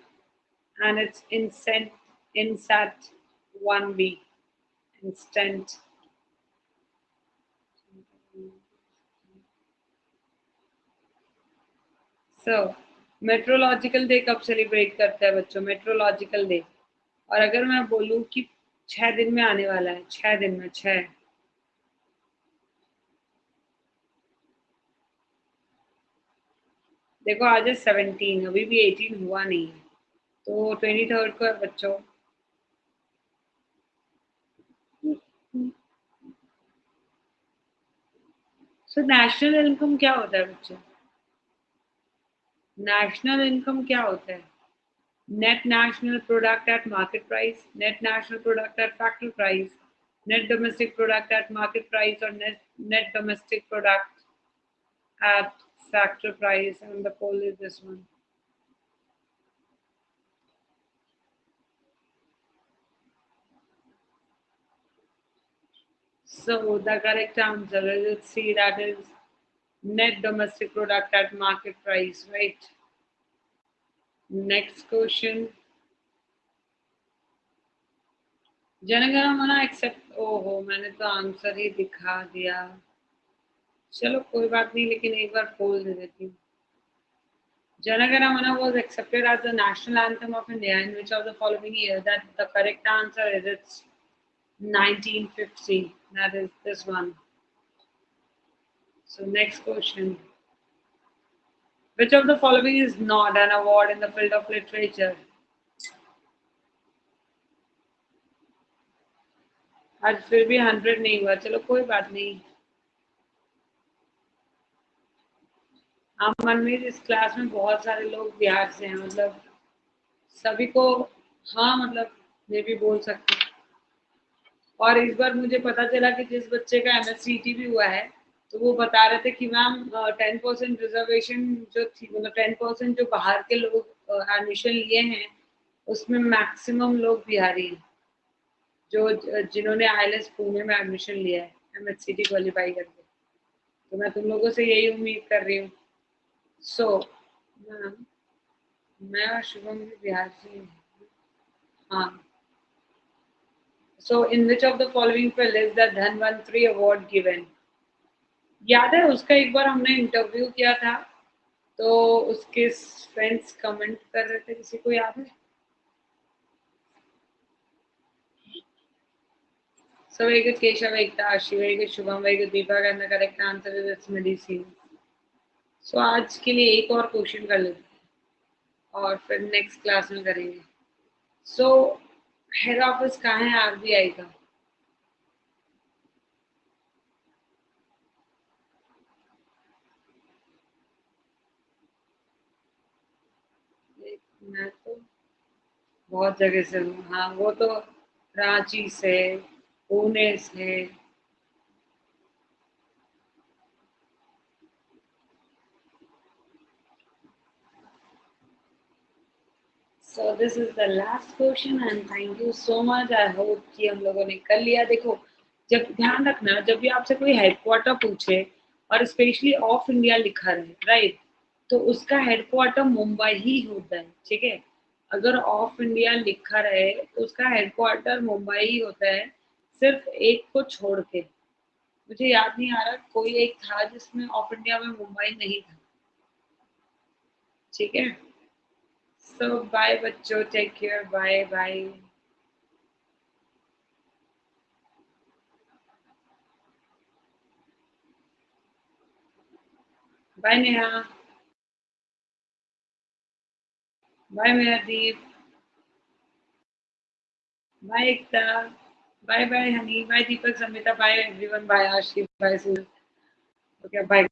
and it's INSAT INSAT insat 1B. Instant. So meteorological day कब सेलिब्रेट करते हैं बच्चों मेट्रोलॉजिकल डे और अगर मैं बोलूँ कि छह दिन में आने वाला है, छह दिन में, छह देखो, आज है सेवनटीन अभी भी एटीन हुआ नहीं है तो ट्वेंटी थर्ड को बच्चों सो नेशनल इनकम क्या होता है बच्चे नेशनल इनकम क्या होता है net national product at market price net national product at factory price net domestic product at market price और net net domestic product at factor price and the poll is this one. So the correct answer is see that is net domestic product at market price, right? Next question. Jana Gana Mana except ओहो मैंने तो answer ही दिखा दिया चलो कोई बात नहीं लेकिन एक बार पोल दे देती हूँ Mana was accepted as the national anthem of India in which of the following year? That the correct answer is it's 1950. That is this one. So next question. Which of the following is not an award in the field of literature? आज फिर भी hundred नहीं हुआ चलो कोई बात नहीं हाँ मनमीत इस क्लास में बहुत सारे लोग बिहार से हैं मतलब सभी को हाँ मतलब ये भी बोल सकते हैं और इस बार मुझे पता चला कि जिस बच्चे का एम भी हुआ है तो वो बता रहे थे कि मैम टेन परसेंट रिजर्वेशन जो थी मतलब टेन परसेंट जो बाहर के लोग एडमिशन लिए हैं उसमें मैक्सिमम लोग बिहारी हैं जो जिन्होंने आई पुणे में एडमिशन लिया है M H C T qualify करके। तो मैं तुम लोगों से यही उम्मीद कर रही हूँ। सो so, मैम मैं और शुभम भी बिहार से हाँ। So in which of the following field is the Dhanvantari award given याद है उसका एक बार हमने इंटरव्यू किया था तो उसके फ्रेंड्स कमेंट कर रहे थे किसी को याद So the is so, हैं और फिर नेक्स्ट क्लास में करेंगे. सो हेड ऑफ़िस कहाँ है? आरबीआई का। मैं तो बहुत जगह से हूँ। हाँ वो तो रांची से, पुणे से so this is the last question and thank you so much I hope कि हम लोगों ने कर लिया। देखो, जब ध्यान रखना, जब भी आपसे कोई हेडक्वार्टर पूछे और स्पेशली ऑफ़ इंडिया लिखा रहे राइट तो उसका हेडक्वार्टर मुंबई ही होता है, ठीक है? अगर ऑफ़ इंडिया लिखा रहे तो उसका हेडक्वार्टर मुंबई ही होता है, सिर्फ़ एक को छोड़ के। मुझे याद नहीं आ रहा, कोई एक था जिसमें ऑफ़ इंडिया में मुंबई नहीं था। ठीक है? So bye, bacho. Take care. Bye, bye. Bye, Neha. Bye, Mehdeep. Bye, Ekta. Bye, bye, honey. Bye, Deepak Samita. Bye, everyone. Bye, Ashi. Bye, Sue. Okay, bye.